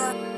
Yeah.